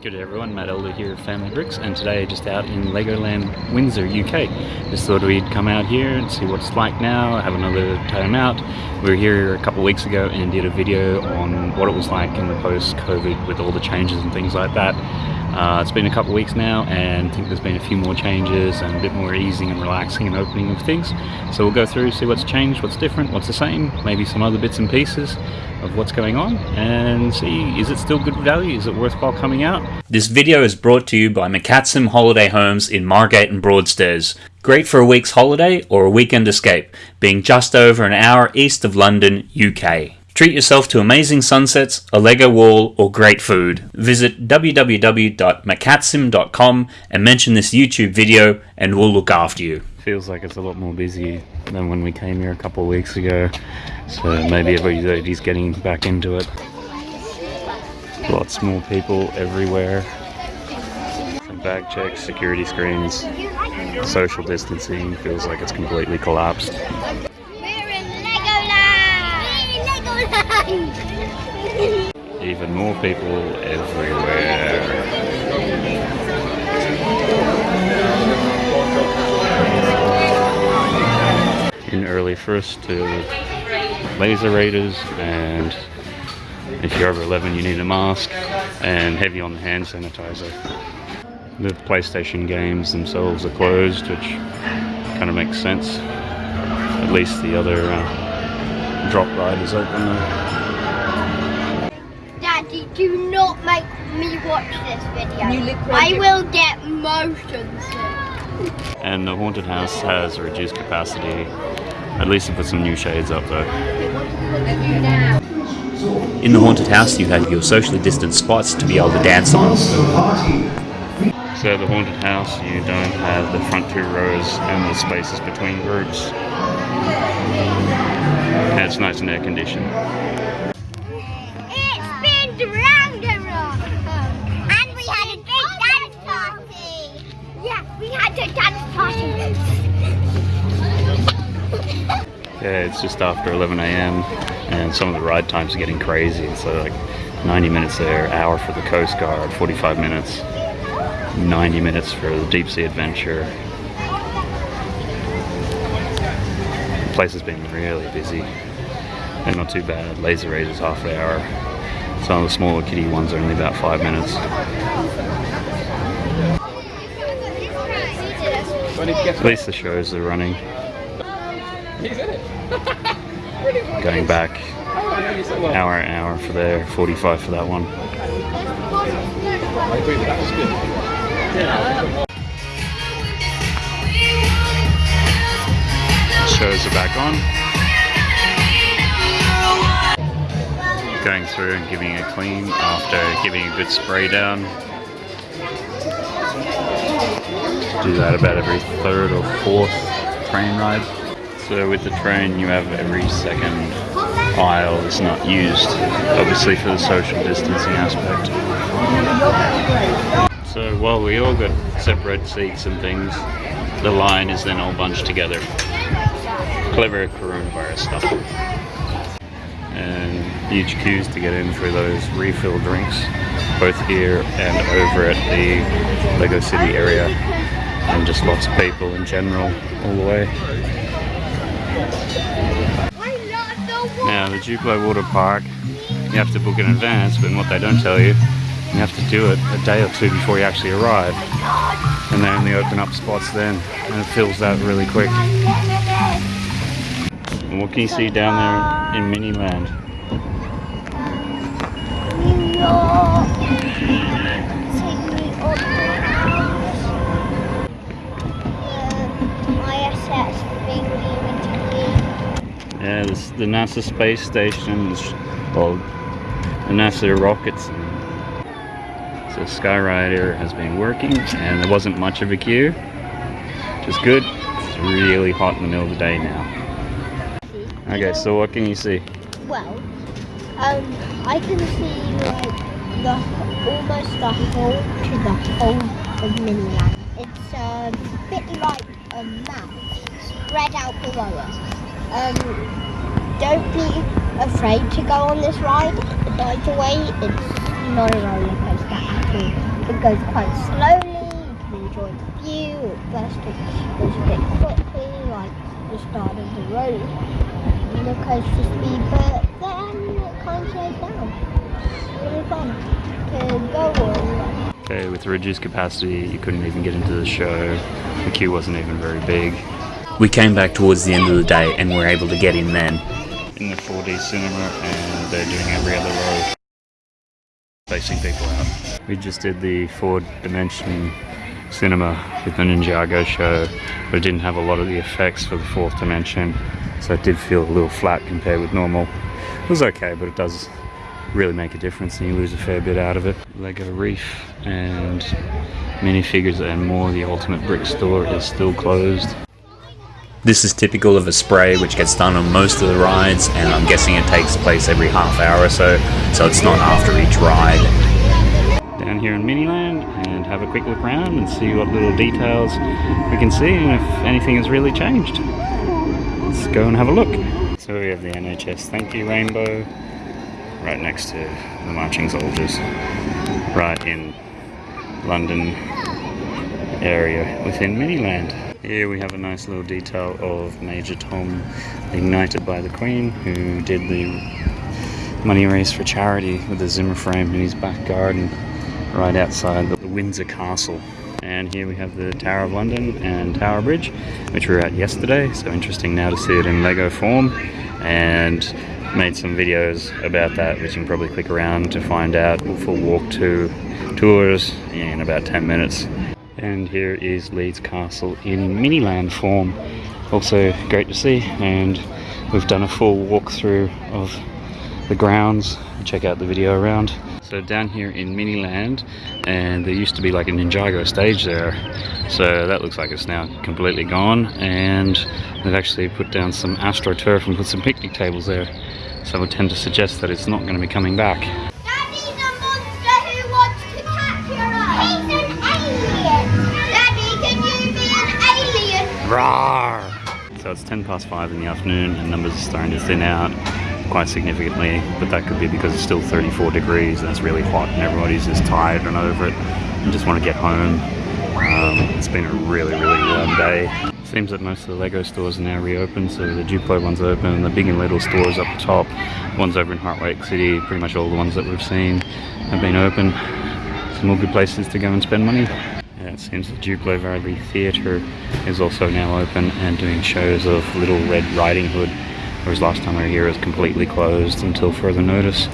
Good day everyone, Matt Elder here at Family Bricks and today just out in Legoland Windsor, UK. Just thought we'd come out here and see what it's like now, have another time out. We were here a couple weeks ago and did a video on what it was like in the post-COVID with all the changes and things like that. Uh, it's been a couple weeks now and I think there's been a few more changes and a bit more easing and relaxing and opening of things. So we'll go through, see what's changed, what's different, what's the same, maybe some other bits and pieces of what's going on and see is it still good value, is it worthwhile coming out? This video is brought to you by McCatsim Holiday Homes in Margate and Broadstairs. Great for a week's holiday or a weekend escape, being just over an hour east of London, UK. Treat yourself to amazing sunsets, a Lego wall, or great food. Visit www.macatsim.com and mention this YouTube video and we'll look after you. Feels like it's a lot more busy than when we came here a couple of weeks ago. So maybe everybody's getting back into it. Lots more people everywhere. Some bag checks, security screens, social distancing feels like it's completely collapsed. Even more people everywhere. In early first to laser raiders and if you're over 11 you need a mask and heavy on the hand sanitizer. The PlayStation games themselves are closed which kind of makes sense. At least the other uh, drop ride is open though. Daddy, do not make me watch this video. I will get motion sick. And the haunted house has reduced capacity. At least to put some new shades up though. In the haunted house you have your socially distanced spots to be able to dance on. So the haunted house, you don't have the front two rows and the spaces between groups. And it's nice and air conditioned. It's been Ragnarok! And we had a big dance party! Yeah, we had a dance party. Yeah, it's just after 11 a.m. and some of the ride times are getting crazy. So like 90 minutes there, hour for the Coast Guard, 45 minutes, 90 minutes for the deep sea adventure. The place has been really busy and not too bad. Laser Raid is half an hour. Some of the smaller kiddie ones are only about five minutes. At least the shows are running. Going back hour an hour for there, 45 for that one. Shows are back on. Going through and giving it a clean after giving a good spray down. Do that about every third or fourth train ride. So with the train you have every second aisle is not used, obviously for the social distancing aspect. So while we all got separate seats and things, the line is then all bunched together. Clever coronavirus stuff. And huge queues to get in for those refill drinks, both here and over at the Lego City area. And just lots of people in general all the way. Now the Duplo Water Park, you have to book in advance, but what they don't tell you, you have to do it a day or two before you actually arrive. And then they only open up spots then, and it fills out really quick. And what can you see down there in Miniland? Yeah, this, the NASA space station called the NASA rockets. So Skyrider has been working and there wasn't much of a queue, which is good. It's really hot in the middle of the day now. Okay, so what can you see? Well, um, I can see like the almost the whole to the whole of Miniland. It's a bit like a map spread out below us. Um, don't be afraid to go on this ride. By the way, it's not a roller coaster at all. it goes quite slowly. You can enjoy the view. First it goes a bit quickly, like the start of the road. The coaster speed, but then it kind of slows down. Really fun to go on. Okay, with reduced capacity, you couldn't even get into the show. The queue wasn't even very big. We came back towards the end of the day and were able to get in then. In the 4D cinema, and they're doing every other row, facing people out. We just did the four dimension cinema with the Ninjago show, but it didn't have a lot of the effects for the fourth dimension, so it did feel a little flat compared with normal. It was okay, but it does really make a difference and you lose a fair bit out of it. Lego Reef and minifigures and more. The Ultimate Brick store is still closed. This is typical of a spray which gets done on most of the rides and I'm guessing it takes place every half hour or so, so it's not after each ride. Down here in Miniland and have a quick look around and see what little details we can see and if anything has really changed. Let's go and have a look. So we have the NHS Thank You Rainbow right next to the marching soldiers right in London area within Miniland. Here we have a nice little detail of Major Tom ignited by the Queen who did the money raise for charity with the Zimmer frame in his back garden right outside the Windsor Castle. And here we have the Tower of London and Tower Bridge, which we were at yesterday. So interesting now to see it in Lego form. And made some videos about that, which you can probably click around to find out. Full walk to tours in about 10 minutes. And here is Leeds Castle in Miniland form. Also great to see, and we've done a full walkthrough of the grounds. Check out the video around. So down here in Miniland, and there used to be like a Ninjago stage there. So that looks like it's now completely gone, and they've actually put down some AstroTurf and put some picnic tables there. So I would tend to suggest that it's not going to be coming back. Daddy's a monster who wants to capture us. He's an alien. Daddy, can you be an alien? Roar! So it's 10 past 5 in the afternoon and numbers are starting to thin out quite significantly, but that could be because it's still 34 degrees and it's really hot and everybody's just tired and over it and just want to get home. Um, it's been a really, really warm day. Seems that most of the Lego stores are now reopened, so the Duplo one's open, the big and little stores up the top, one's over in Heartlake City, pretty much all the ones that we've seen have been open. Some more good places to go and spend money. It seems the Duplo Valley Theatre is also now open and doing shows of Little Red Riding Hood, whereas last time we were here it was completely closed until further notice.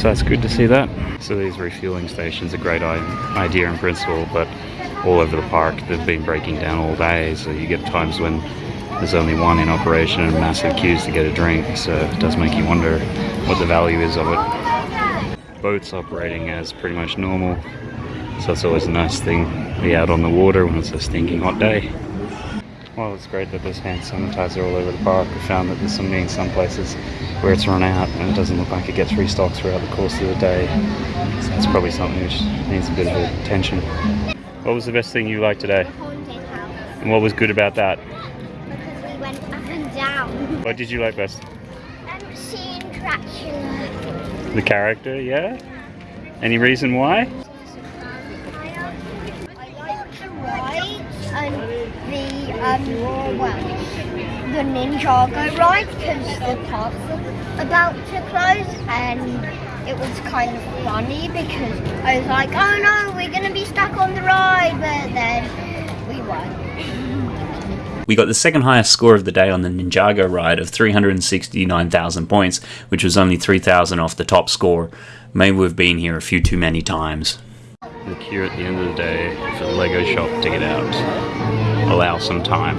So that's good to see that. So these refueling stations are a great idea in principle, but all over the park. They've been breaking down all day, so you get times when there's only one in operation and massive queues to get a drink, so it does make you wonder what the value is of it. Boats operating as pretty much normal, so it's always a nice thing to be out on the water when it's a stinking hot day. Well, it's great that there's hand sanitizer all over the park. I found that there's some in some places where it's run out and it doesn't look like it gets restocked throughout the course of the day. So it's probably something which needs a bit of attention. What was the best thing you liked today? The haunted house. And what was good about that? Because we went up and down. What did you like best? Um, seeing Dracula. The character, yeah? Any reason why? I like the rides and the um well the Ninjago ride because the park's about to close and it was kind of funny because I was like, oh no, we're gonna be stuck on the ride, but then we weren't. We got the second highest score of the day on the Ninjago ride of 369,000 points, which was only 3,000 off the top score. Maybe we've been here a few too many times. The queue at the end of the day for the Lego shop to get out. Allow some time.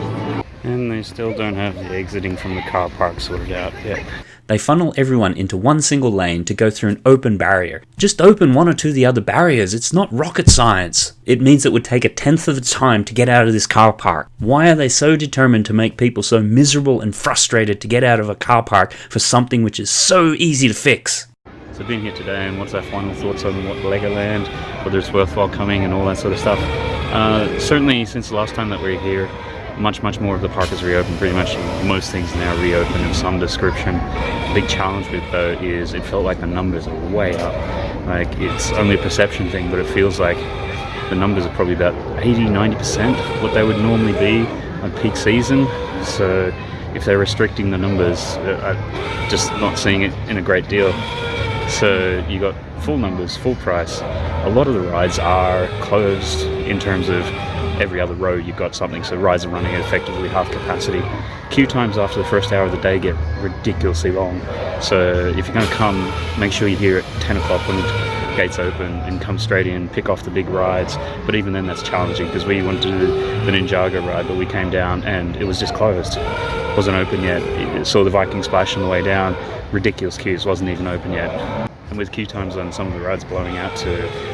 And they still don't have the exiting from the car park sorted out yet. They funnel everyone into one single lane to go through an open barrier. Just open one or two of the other barriers, it's not rocket science. It means it would take a tenth of the time to get out of this car park. Why are they so determined to make people so miserable and frustrated to get out of a car park for something which is so easy to fix? Been here today and what's our final thoughts on what Legoland, whether it's worthwhile coming and all that sort of stuff. Uh, certainly since the last time that we were here, much, much more of the park is reopened. Pretty much most things now reopened of some description. The big challenge with though is it felt like the numbers are way up. Like it's only a perception thing, but it feels like the numbers are probably about 80 90% what they would normally be on peak season. So if they're restricting the numbers, uh, I'm just not seeing it in a great deal. So you got full numbers, full price. A lot of the rides are closed in terms of every other row you've got something. So rides are running at effectively half capacity. Queue times after the first hour of the day get ridiculously long. So if you're going to come, make sure you're here at 10 o'clock when gates open and come straight in, pick off the big rides. But even then, that's challenging because we wanted to do the Ninjago ride, but we came down and it was just closed. It wasn't open yet. It- saw the Viking Splash on the way down. Ridiculous queues, wasn't even open yet. And with queue times on some of the rides blowing out to,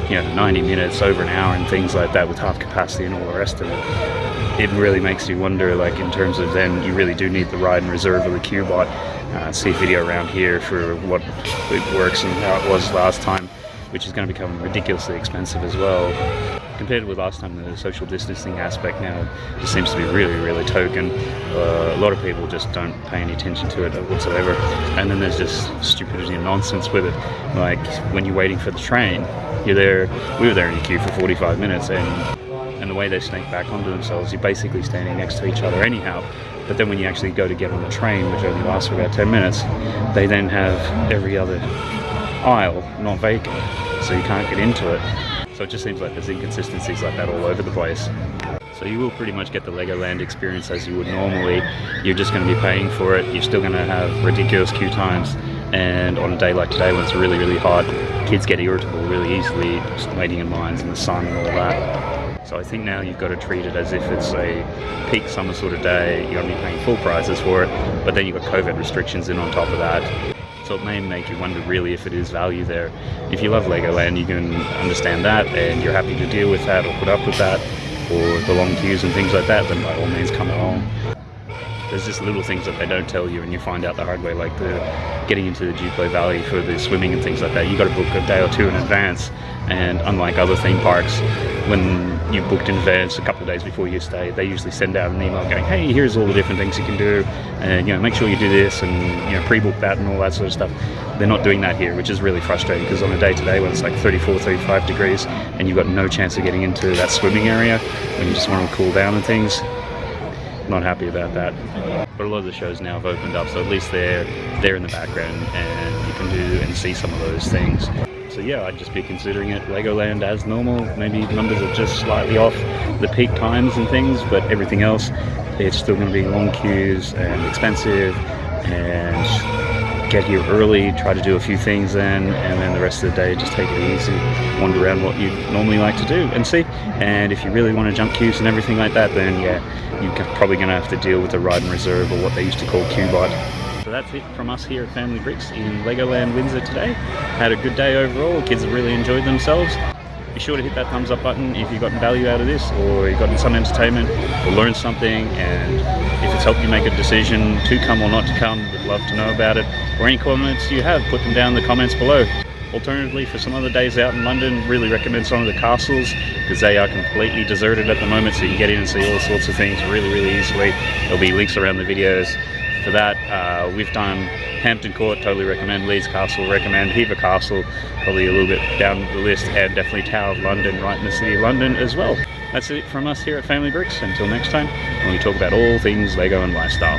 you know, 90 minutes, over an hour, and things like that with half capacity and all the rest of it, it really makes you wonder, like, in terms of then you really do need the ride and reserve of the QBot. Uh, see video around here for what it works and how it was last time, which is going to become ridiculously expensive as well. Compared with last time, the social distancing aspect now just seems to be really, really token. Uh, a lot of people just don't pay any attention to it whatsoever. And then there's just stupidity and nonsense with it. Like when you're waiting for the train, you're there. We were there in a queue for 45 minutes, and and the way they snake back onto themselves, you're basically standing next to each other anyhow. But then when you actually go to get on the train, which only lasts for about 10 minutes, they then have every other aisle not vacant, so you can't get into it. So it just seems like there's inconsistencies like that all over the place. So you will pretty much get the Legoland experience as you would normally. You're just going to be paying for it. You're still going to have ridiculous queue times. And on a day like today when it's really, really hot, kids get irritable really easily just waiting in lines in the sun and all that. So I think now you've got to treat it as if it's a peak summer sort of day. You're going to be paying full prices for it, but then you've got COVID restrictions in on top of that. So it may make you wonder really if it is value there. If you love Legoland, you can understand that and you're happy to deal with that or put up with that or the long queues and things like that, then by all means come along. There's just little things that they don't tell you and you find out the hard way, like the getting into the Duplo Valley for the swimming and things like that. You got to book a day or two in advance, and unlike other theme parks, when you booked in advance a couple of days before you stay, they usually send out an email going, "Hey, here's all the different things you can do, and you know, make sure you do this and you know, pre-book that and all that sort of stuff." They're not doing that here, which is really frustrating because on a day today when it's like 34, 35 degrees, and you've got no chance of getting into that swimming area when you just want to cool down and things, not happy about that. But a lot of the shows now have opened up, so at least they're they're in the background and you can do and see some of those things. So yeah, I'd just be considering it Legoland as normal. Maybe numbers are just slightly off the peak times and things, but everything else, it's still going to be long queues and expensive and get here early, try to do a few things then, and then the rest of the day just take it easy, wander around what you normally like to do and see. And if you really want to jump queues and everything like that, then yeah, you're probably going to have to deal with the ride and reserve or what they used to call QBot. So that's it from us here at Family Bricks in Legoland Windsor today. Had a good day overall. Kids really enjoyed themselves. Be sure to hit that thumbs up button if you've gotten value out of this or you've gotten some entertainment or learned something and if it's helped you make a decision to come or not to come, would love to know about it. Or any comments you have, put them down in the comments below. Alternatively, for some other days out in London, really recommend some of the castles because they are completely deserted at the moment, so you can get in and see all sorts of things really, really easily. There'll be links around the videos for that. Uh, we've done Hampton Court, totally recommend. Leeds Castle, recommend. Hever Castle, probably a little bit down the list, and definitely Tower of London, right in the city of London as well. That's it from us here at Family Bricks. Until next time, when we talk about all things Lego and lifestyle.